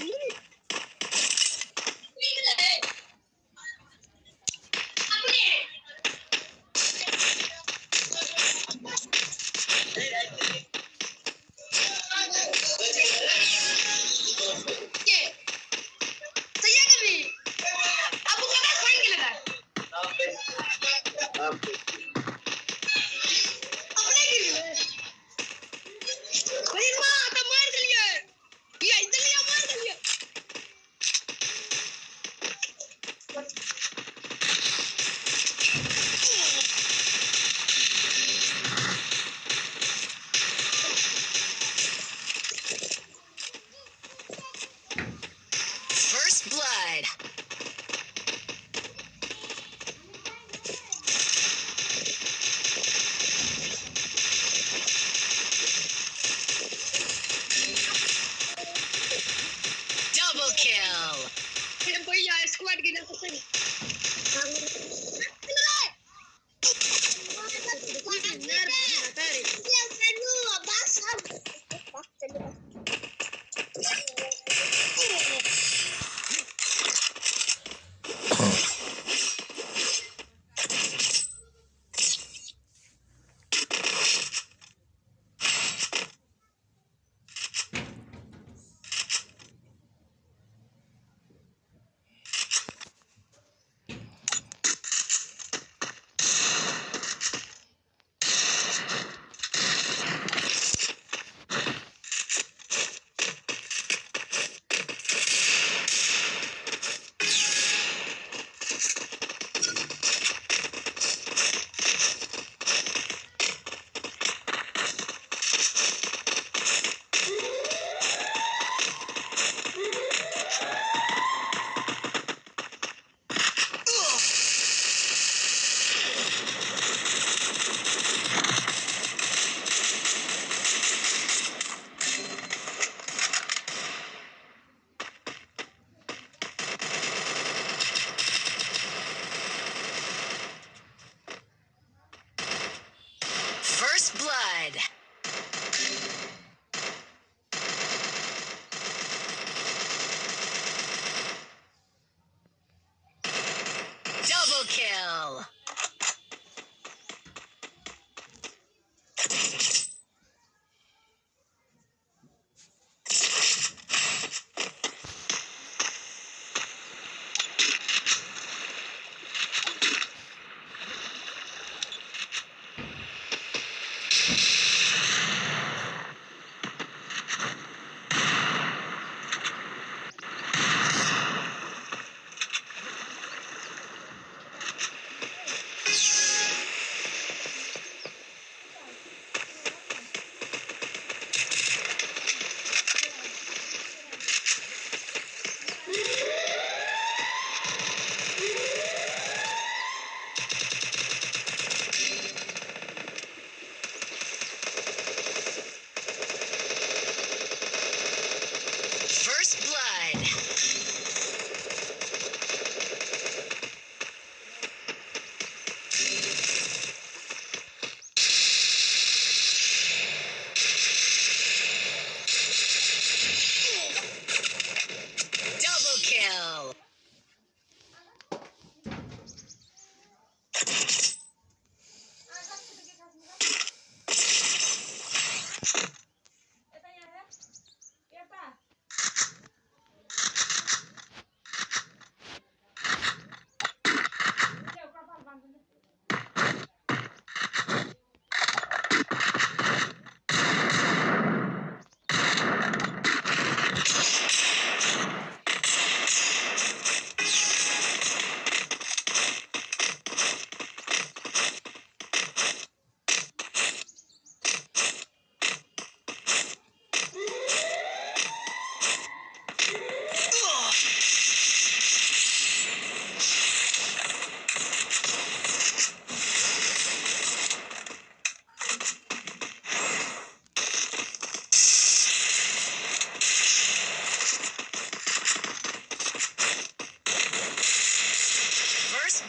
Lee.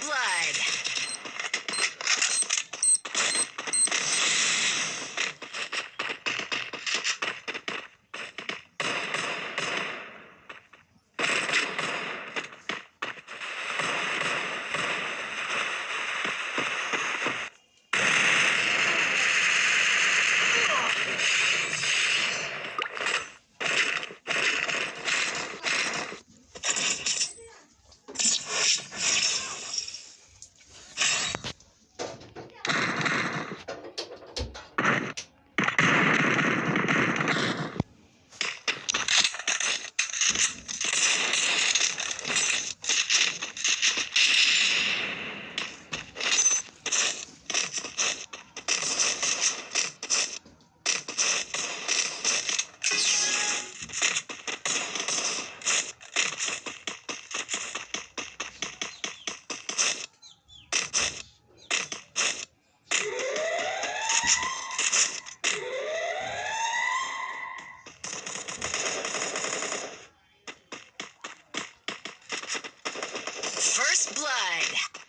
Blood. Blood.